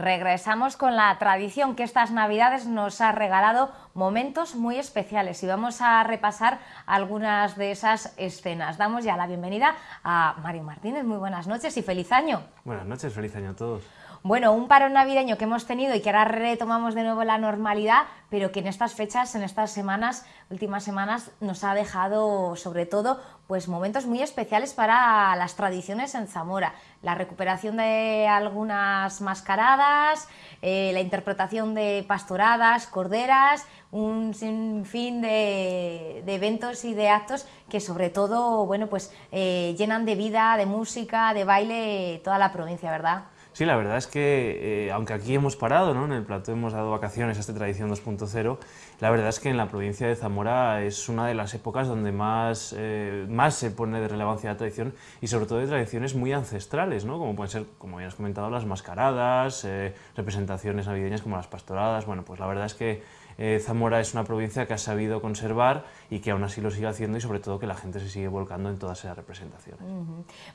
Regresamos con la tradición que estas Navidades nos ha regalado momentos muy especiales y vamos a repasar algunas de esas escenas. Damos ya la bienvenida a Mario Martínez. Muy buenas noches y feliz año. Buenas noches, feliz año a todos. Bueno, un parón navideño que hemos tenido y que ahora retomamos de nuevo la normalidad, pero que en estas fechas, en estas semanas, últimas semanas, nos ha dejado sobre todo pues momentos muy especiales para las tradiciones en Zamora. La recuperación de algunas mascaradas, eh, la interpretación de pastoradas, corderas, un sinfín de, eventos y de actos que sobre todo bueno, pues, eh, llenan de vida, de música, de baile toda la provincia, ¿verdad? Sí, la verdad es que, eh, aunque aquí hemos parado, ¿no? en el plato hemos dado vacaciones a esta tradición 2.0, la verdad es que en la provincia de Zamora es una de las épocas donde más, eh, más se pone de relevancia la tradición y sobre todo de tradiciones muy ancestrales, ¿no? como pueden ser, como ya has comentado, las mascaradas, representaciones navideñas como las pastoradas, bueno, pues la verdad es que eh, Zamora es una provincia que ha sabido conservar y que aún así lo sigue haciendo y sobre todo que la gente se sigue volcando en todas esas representaciones.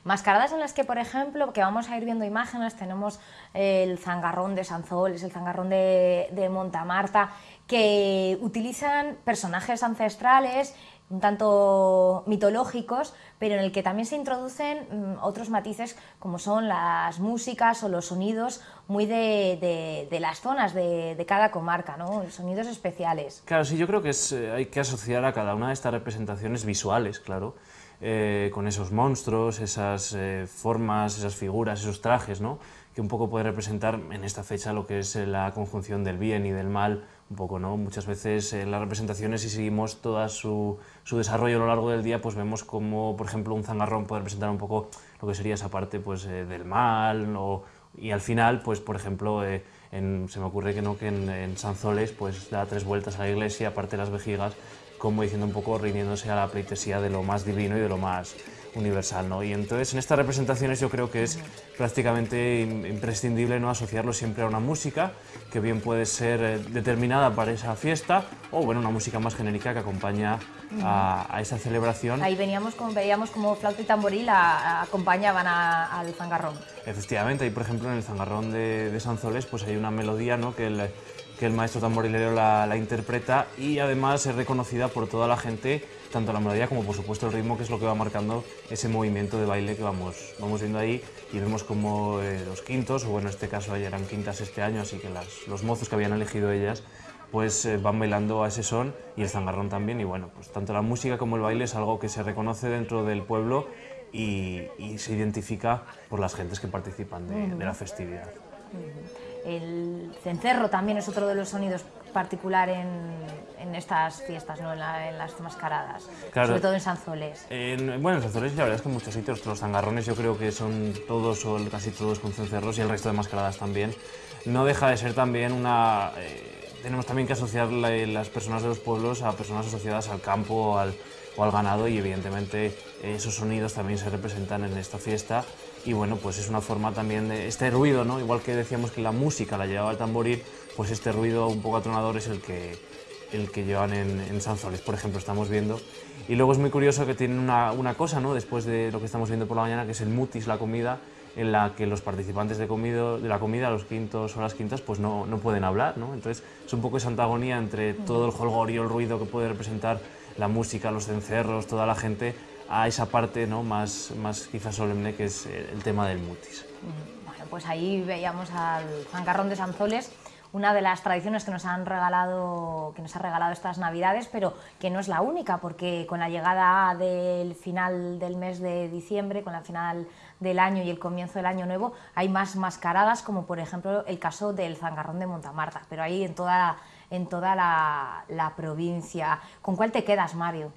Mascaradas en las que, por ejemplo, que vamos a ir viendo imágenes, tenemos el zangarrón de Sanzoles, el zangarrón de, de Montamarta, que utilizan personajes ancestrales un tanto mitológicos, pero en el que también se introducen mm, otros matices como son las músicas o los sonidos muy de, de, las zonas de, de, cada comarca, ¿no? sonidos especiales. Claro, sí, yo creo que es, eh, hay que asociar a cada una de estas representaciones visuales, claro, eh, con esos monstruos, esas eh, formas, esas figuras, esos trajes, ¿no? Que un poco puede representar en esta fecha lo que es eh, la conjunción del bien y del mal, un poco, ¿no? Muchas veces en las representaciones, si seguimos todo su, su, desarrollo a lo largo del día, pues vemos como, por ejemplo, un zangarrón puede representar un poco lo que sería esa parte pues, eh, del mal, y al final, pues, por ejemplo, eh, en, se me ocurre que, no, que en, en Sanzoles pues, da tres vueltas a la iglesia, aparte las vejigas, como diciendo un poco, rindiéndose a la pleitesía de lo más divino y de lo más universal. ¿no? Y entonces en estas representaciones yo creo que es prácticamente imprescindible ¿no? asociarlo siempre a una música que bien puede ser eh, determinada para esa fiesta o bueno, una música más genérica que acompaña a, esa celebración. Ahí veníamos como, veíamos como flauta y tamboril acompañaban al zangarrón. Efectivamente, y por ejemplo en el zangarrón de, de Sanzoles pues hay una melodía ¿no? que el, que el maestro tamborilero la, la, interpreta y además es reconocida por toda la gente, tanto la melodía como por supuesto el ritmo, que es lo que va marcando ese movimiento de baile que vamos, vamos viendo ahí y vemos como eh, los quintos, o bueno, en este caso ya eran quintas este año, así que las, los mozos que habían elegido ellas pues eh, van bailando a ese son y el zangarrón también y bueno, pues tanto la música como el baile es algo que se reconoce dentro del pueblo y, y se identifica por las gentes que participan de la festividad. El cencerro también es otro de los sonidos particular en, en estas fiestas, ¿no? en, la, en, las mascaradas, claro. sobre todo en Sanzoles. En, bueno, en Sanzoles la verdad es que en muchos sitios, los zangarrones yo creo que son todos o casi todos con cencerros y el resto de mascaradas también. No deja de ser también una... Eh, tenemos también que asociar la, las personas de los pueblos a personas asociadas al campo al, o al ganado y evidentemente esos sonidos también se representan en esta fiesta y bueno, pues es una forma también de este ruido, ¿no? Igual que decíamos que la música la llevaba el tamboril, pues este ruido un poco atronador es el que, el que llevan en, en Sanzoles, por ejemplo, estamos viendo. Y luego es muy curioso que tienen una, una, cosa, ¿no? Después de lo que estamos viendo por la mañana, que es el mutis, la comida, en la que los participantes de, comido, de la comida, los quintos o las quintas, pues no, no pueden hablar, ¿no? Entonces es un poco esa antagonía entre todo el holgorio, el ruido que puede representar la música, los cencerros, toda la gente, a esa parte ¿no? más, más quizás solemne que es el tema del mutis. Bueno, pues ahí veíamos al Zancarrón de Sanzoles, una de las tradiciones que nos han regalado que nos ha regalado estas navidades pero que no es la única porque con la llegada del final del mes de diciembre con la final del año y el comienzo del año nuevo hay más mascaradas como por ejemplo el caso del zangarrón de Montamarta pero ahí en toda en toda la, provincia ¿con cuál te quedas Mario?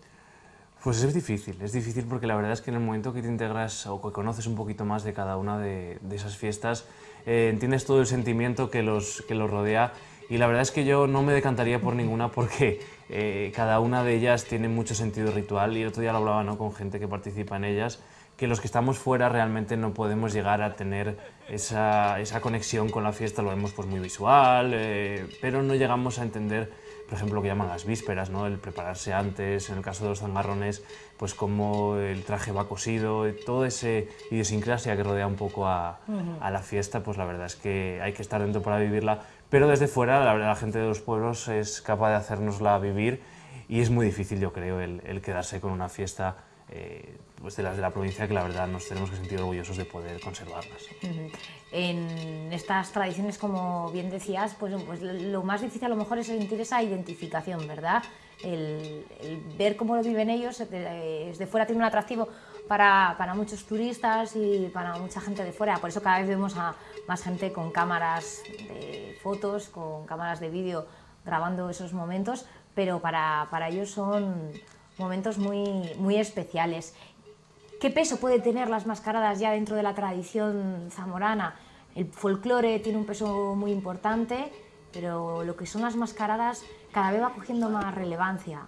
Pues es difícil, es difícil porque la verdad es que en el momento que te integras o que conoces un poquito más de cada una de, esas fiestas, eh, entiendes todo el sentimiento que los, que los rodea y la verdad es que yo no me decantaría por ninguna porque eh, cada una de ellas tiene mucho sentido ritual y otro día lo hablaba ¿no? con gente que participa en ellas, que los que estamos fuera realmente no podemos llegar a tener esa, esa conexión con la fiesta, lo vemos pues muy visual, eh, pero no llegamos a entender por ejemplo, lo que llaman las vísperas, ¿no? el prepararse antes, en el caso de los zangarrones, pues cómo el traje va cosido, toda esa idiosincrasia que rodea un poco a, a, la fiesta, pues la verdad es que hay que estar dentro para vivirla, pero desde fuera la, la gente de los pueblos es capaz de hacernosla vivir y es muy difícil, yo creo, el, el quedarse con una fiesta eh, pues de las de la provincia que la verdad nos tenemos que sentir orgullosos de poder conservarlas. En estas tradiciones, como bien decías, pues, pues, lo más difícil a lo mejor es sentir esa identificación, ¿verdad? El, ver cómo lo viven ellos desde fuera tiene un atractivo para, para, muchos turistas y para mucha gente de fuera. Por eso cada vez vemos a más gente con cámaras de fotos, con cámaras de vídeo grabando esos momentos, pero para, para ellos son momentos muy, muy especiales. ¿Qué peso puede tener las mascaradas ya dentro de la tradición zamorana? El folclore tiene un peso muy importante, pero lo que son las mascaradas cada vez va cogiendo más relevancia.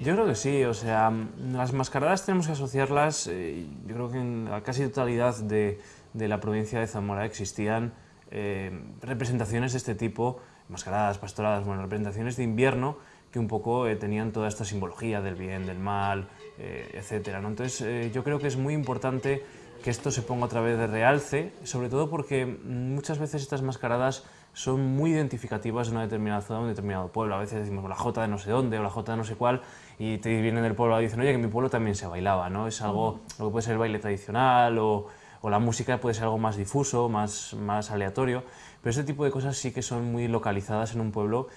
Yo creo que sí, o sea, las mascaradas tenemos que asociarlas, eh, yo creo que en la casi totalidad de, de la provincia de Zamora existían eh, representaciones de este tipo, mascaradas, pastoradas, bueno, representaciones de invierno que un poco eh, tenían toda esta simbología del bien, del mal, eh, etc. ¿no? Entonces eh, yo creo que es muy importante que esto se ponga otra vez de realce, sobre todo porque muchas veces estas mascaradas son muy identificativas de una determinada zona, de un determinado pueblo. A veces decimos la Jota de no sé dónde o la Jota de no sé cuál y te vienen del pueblo y dicen, oye, que en mi pueblo también se bailaba, ¿no? Es algo, lo que puede ser el baile tradicional o, o, la música puede ser algo más difuso, más, más aleatorio, pero ese tipo de cosas sí que son muy localizadas en un pueblo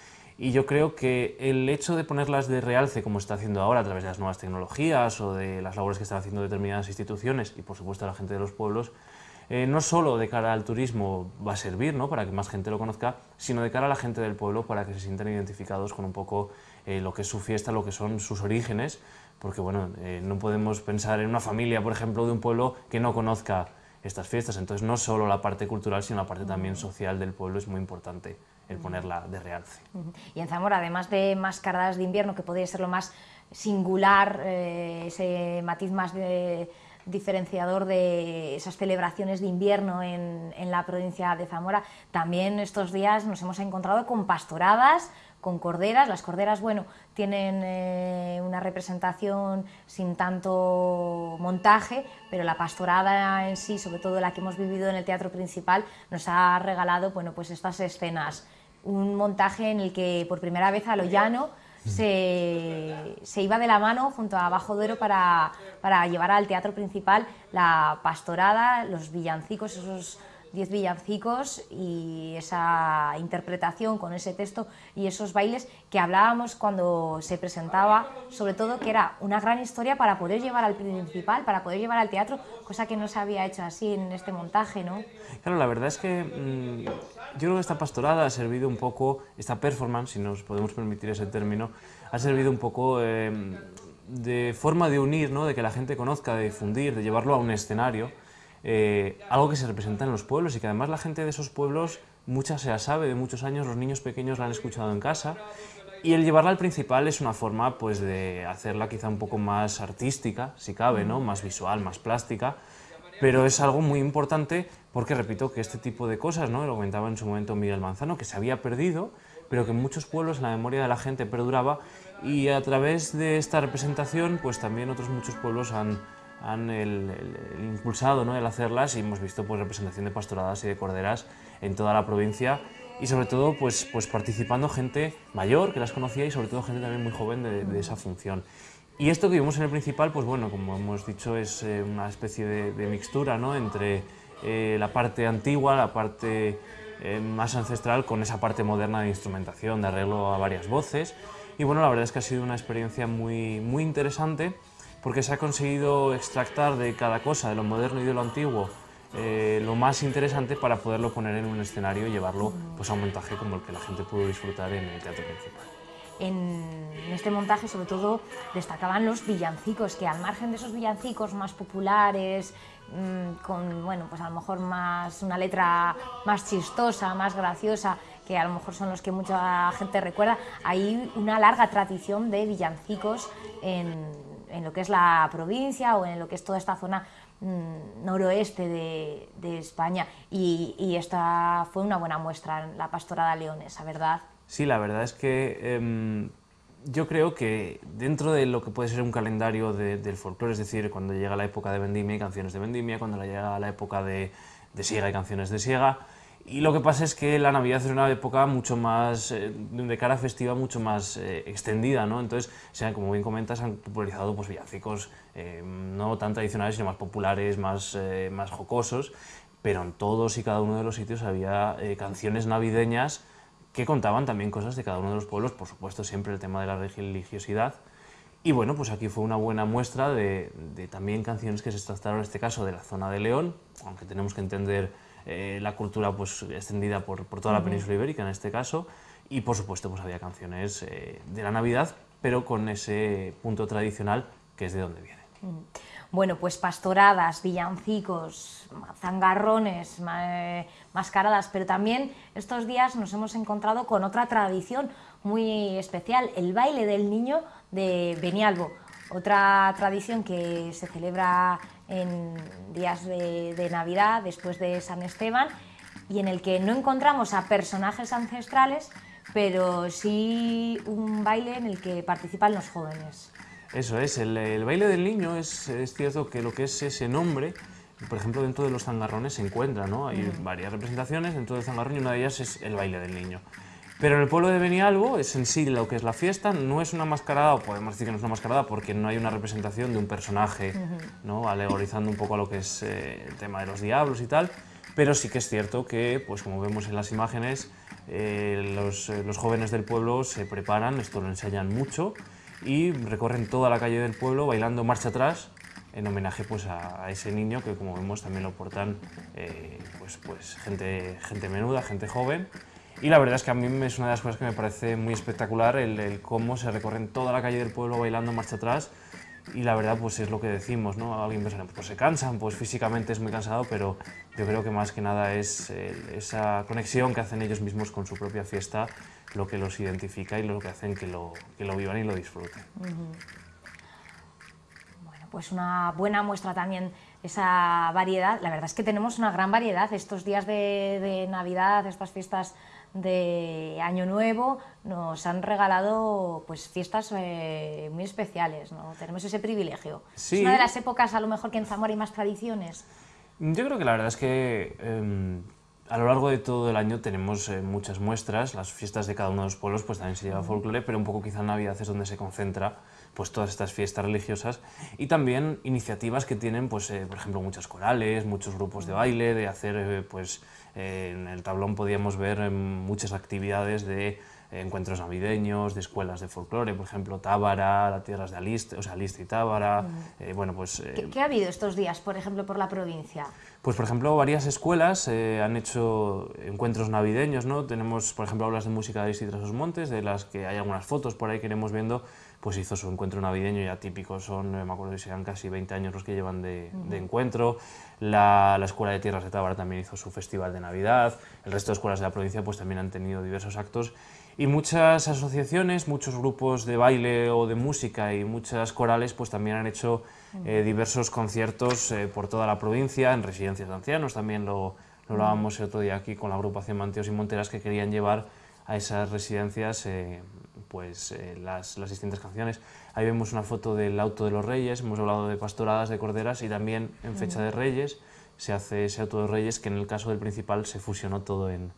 y yo creo que el hecho de ponerlas de realce, como está haciendo ahora a través de las nuevas tecnologías o de las labores que están haciendo determinadas instituciones y por supuesto la gente de los pueblos, eh, no solo de cara al turismo va a servir ¿no? para que más gente lo conozca, sino de cara a la gente del pueblo para que se sientan identificados con un poco eh, lo que es su fiesta, lo que son sus orígenes, porque bueno, eh, no podemos pensar en una familia, por ejemplo, de un pueblo que no conozca estas fiestas, entonces no solo la parte cultural, sino la parte también social del pueblo es muy importante el ponerla de realce. Y en Zamora, además de mascaradas de invierno, que podría ser lo más singular, eh, ese matiz más diferenciador de esas celebraciones de invierno en, en, la provincia de Zamora, también estos días nos hemos encontrado con pastoradas, con corderas. Las corderas, bueno, tienen eh, una representación sin tanto montaje, pero la pastorada en sí, sobre todo la que hemos vivido en el teatro principal, nos ha regalado, bueno, pues estas escenas un montaje en el que por primera vez a lo llano se, se, iba de la mano junto a Bajo Duero para, para, llevar al teatro principal la pastorada, los villancicos, esos diez villancicos y esa interpretación con ese texto y esos bailes que hablábamos cuando se presentaba, sobre todo que era una gran historia para poder llevar al principal, para poder llevar al teatro, cosa que no se había hecho así en este montaje, ¿no? Claro, la verdad es que mmm, yo creo que esta pastorada ha servido un poco, esta performance, si nos podemos permitir ese término, ha servido un poco eh, de forma de unir, ¿no? de que la gente conozca, de difundir, de llevarlo a un escenario, eh, algo que se representa en los pueblos y que además la gente de esos pueblos, mucha se la sabe, de muchos años los niños pequeños la han escuchado en casa y el llevarla al principal es una forma pues, de hacerla quizá un poco más artística, si cabe, ¿no? más visual, más plástica, pero es algo muy importante porque repito que este tipo de cosas, ¿no? lo comentaba en su momento Miguel Manzano, que se había perdido, pero que en muchos pueblos la memoria de la gente perduraba y a través de esta representación pues también otros muchos pueblos han, han impulsado ¿no? el hacerlas y hemos visto pues, representación de pastoradas y de corderas en toda la provincia y sobre todo pues, pues participando gente mayor que las conocía y sobre todo gente también muy joven de, esa función. Y esto que vimos en el principal, pues bueno, como hemos dicho, es eh, una especie de, de mixtura ¿no? entre eh, la parte antigua, la parte eh, más ancestral, con esa parte moderna de instrumentación, de arreglo a varias voces. Y bueno, la verdad es que ha sido una experiencia muy, muy interesante porque se ha conseguido extractar de cada cosa, de lo moderno y de lo antiguo, eh, lo más interesante para poderlo poner en un escenario y llevarlo pues, a un montaje como el que la gente pudo disfrutar en el teatro principal. En este montaje sobre todo destacaban los villancicos, que al margen de esos villancicos más populares, mmm, con bueno, pues a lo mejor más una letra más chistosa, más graciosa, que a lo mejor son los que mucha gente recuerda, hay una larga tradición de villancicos en, en lo que es la provincia o en lo que es toda esta zona mmm, noroeste de, de España y, y, esta fue una buena muestra la pastorada leonesa, ¿verdad? Sí, la verdad es que em, yo creo que dentro de lo que puede ser un calendario del folclore, es decir, cuando llega la época de vendimia hay canciones de vendimia, cuando llega la época de, de siega hay canciones de siega, y lo que pasa es que la Navidad es una época mucho más, eh, de cara festiva, mucho más eh, extendida, ¿no? Entonces, se como bien comentas, han popularizado pues, villancicos eh, no tan tradicionales, sino más populares, más, más jocosos, pero en todos y cada uno de los sitios había canciones navideñas que contaban también cosas de cada uno de los pueblos, por supuesto siempre el tema de la religiosidad. Y bueno, pues aquí fue una buena muestra de, de también canciones que se trataron en este caso de la zona de León, aunque tenemos que entender eh, la cultura pues, extendida por, por toda la península ibérica en este caso, y por supuesto pues, había canciones eh, de la Navidad, pero con ese punto tradicional que es de donde viene. Bueno, pues pastoradas, villancicos, zangarrones, eh, mascaradas, pero también estos días nos hemos encontrado con otra tradición muy especial, el baile del niño de Benialbo, otra tradición que se celebra en días de, Navidad, después de San Esteban, y en el que no encontramos a personajes ancestrales, pero sí un baile en el que participan los jóvenes. Eso es, el, baile del niño es, es, cierto que lo que es ese nombre, por ejemplo, dentro de los zangarrones se encuentra, ¿no? Hay varias representaciones dentro del zangarrón y una de ellas es el baile del niño. Pero en el pueblo de Benialbo es en sí lo que es la fiesta, no es una mascarada, o podemos decir que no es una mascarada porque no hay una representación de un personaje, ¿no? alegorizando un poco a lo que es eh, el tema de los diablos y tal, pero sí que es cierto que, pues como vemos en las imágenes, eh, los, eh, los, jóvenes del pueblo se preparan, esto lo enseñan mucho, y recorren toda la calle del pueblo bailando marcha atrás, en homenaje pues, a, ese niño que como vemos también lo portan pues, pues, gente, gente menuda, gente joven, y la verdad es que a mí es una de las cosas que me parece muy espectacular, el, cómo se recorren toda la calle del pueblo bailando marcha atrás. Y la verdad, pues es lo que decimos, ¿no? Alguien piensa, pues se cansan, pues físicamente es muy cansado, pero yo creo que más que nada es esa conexión que hacen ellos mismos con su propia fiesta lo que los identifica y lo que hacen que lo, que lo vivan y lo disfruten. Bueno, pues una buena muestra también esa variedad. La verdad es que tenemos una gran variedad estos días de, de Navidad, estas fiestas de Año Nuevo nos han regalado pues fiestas eh, muy especiales, ¿no? Tenemos ese privilegio. Es una de las épocas a lo mejor que en Zamora hay más tradiciones. Yo creo que la verdad es que em, a lo largo de todo el año tenemos eh, muchas muestras, las fiestas de cada uno de los pueblos pues también se lleva folclore, pero un poco quizá Navidad es donde se concentra pues todas estas fiestas religiosas y también iniciativas que tienen pues eh, por ejemplo muchas corales, muchos grupos de baile, de hacer pues en el tablón podíamos ver em, muchas actividades de encuentros navideños, de escuelas de folclore, por ejemplo, Tábara, las tierras de Aliste, o sea, Aliste y Tábara, eh, bueno, pues... ¿Qué, ¿Qué, ha habido estos días, por ejemplo, por la provincia? Pues, por ejemplo, varias escuelas eh, han hecho encuentros navideños, ¿no? Tenemos, por ejemplo, aulas de música de Aliste y Trasos Montes, de las que hay algunas fotos por ahí que iremos viendo, pues hizo su encuentro navideño ya típico, son, eh, me acuerdo que sean casi 20 años los que llevan de, encuentro. La, la, Escuela de Tierras de Tábara también hizo su festival de Navidad. El resto de escuelas de la provincia pues también han tenido diversos actos. Y muchas asociaciones, muchos grupos de baile o de música y muchas corales pues también han hecho eh, diversos conciertos eh, por toda la provincia, en residencias de ancianos. También lo, lo hablábamos el otro día aquí con la agrupación Manteos y Monteras que querían llevar a esas residencias pues, eh, las, las, distintas canciones. Ahí vemos una foto del Auto de los Reyes, hemos hablado de pastoradas, de corderas y también en fecha de Reyes se hace ese Auto de Reyes que en el caso del principal se fusionó todo en,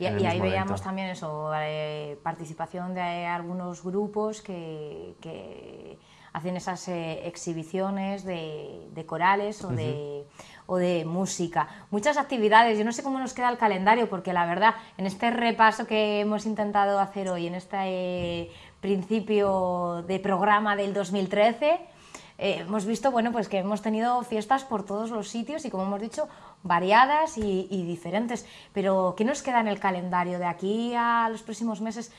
Y, ahí veíamos también eso, eh, participación de algunos grupos que, que hacen esas eh, exhibiciones de, de corales o de o de música. Muchas actividades, yo no sé cómo nos queda el calendario, porque la verdad, en este repaso que hemos intentado hacer hoy, en este eh, principio de programa del 2013, eh, hemos visto bueno, pues que hemos tenido fiestas por todos los sitios y, como hemos dicho, variadas y, y diferentes. Pero, ¿qué nos queda en el calendario de aquí a los próximos meses?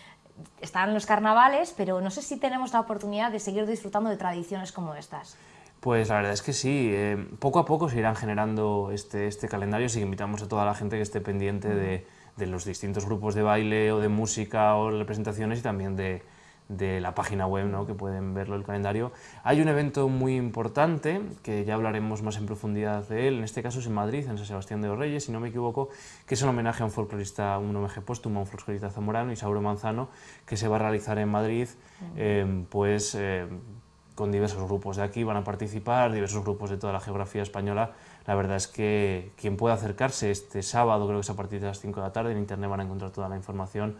Están los carnavales, pero no sé si tenemos la oportunidad de seguir disfrutando de tradiciones como estas. Pues la verdad es que sí, eh, poco a poco se irán generando este, este calendario, así que invitamos a toda la gente que esté pendiente de, de, los distintos grupos de baile o de música o representaciones y también de, de la página web, ¿no? que pueden verlo el calendario. Hay un evento muy importante, que ya hablaremos más en profundidad de él, en este caso es en Madrid, en San Sebastián de los Reyes, si no me equivoco, que es un homenaje a un folclorista, un homenaje póstumo a un folclorista zamorano, Isauro Manzano, que se va a realizar en Madrid, eh, pues eh, con diversos grupos de aquí, van a participar, diversos grupos de toda la geografía española. La verdad es que quien pueda acercarse este sábado, creo que es a partir de las 5 de la tarde, en internet van a encontrar toda la información,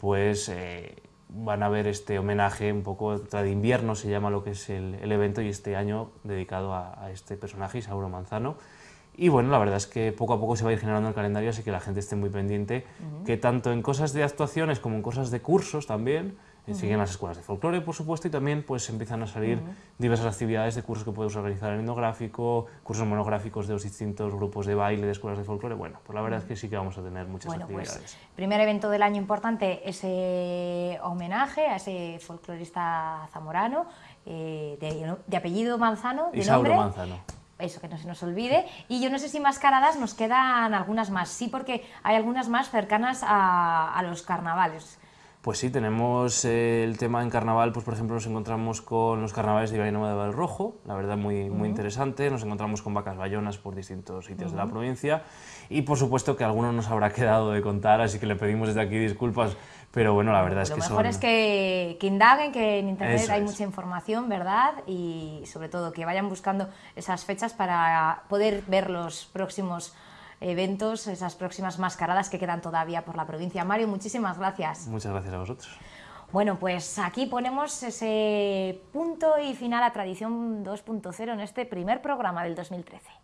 pues eh, van a ver este homenaje un poco de invierno, se llama lo que es el, evento, y este año dedicado a, este personaje, Isauro Manzano. Y bueno, la verdad es que poco a poco se va a ir generando el calendario, así que la gente esté muy pendiente, que tanto en cosas de actuaciones como en cosas de cursos también, siguen las escuelas de folclore, por supuesto, y también pues empiezan a salir diversas actividades de cursos que puedes organizar en etnográfico, cursos monográficos de los distintos grupos de baile de escuelas de folclore. Bueno, pues la verdad es que sí que vamos a tener muchas bueno, pues, actividades. Pues, primer evento del año importante, ese homenaje a ese folclorista zamorano, eh, de, apellido Manzano, de Isauro Manzano eso, que no se nos olvide. Y yo no sé si mascaradas nos quedan algunas más. Sí, porque hay algunas más cercanas a, a los carnavales. Pues sí, tenemos eh, el tema en carnaval, pues por ejemplo nos encontramos con los carnavales de Ibainoma de Rojo, la verdad muy, muy interesante, nos encontramos con vacas bayonas por distintos sitios de la provincia. Y por supuesto que alguno nos habrá quedado de contar, así que le pedimos desde aquí disculpas, pero bueno, la verdad es que Lo mejor es que, que, indaguen, que en internet hay mucha información, ¿verdad? Y sobre todo que vayan buscando esas fechas para poder ver los próximos eventos, esas próximas mascaradas que quedan todavía por la provincia. Mario, muchísimas gracias. Muchas gracias a vosotros. Bueno, pues aquí ponemos ese punto y final a Tradición 2.0 en este primer programa del 2013.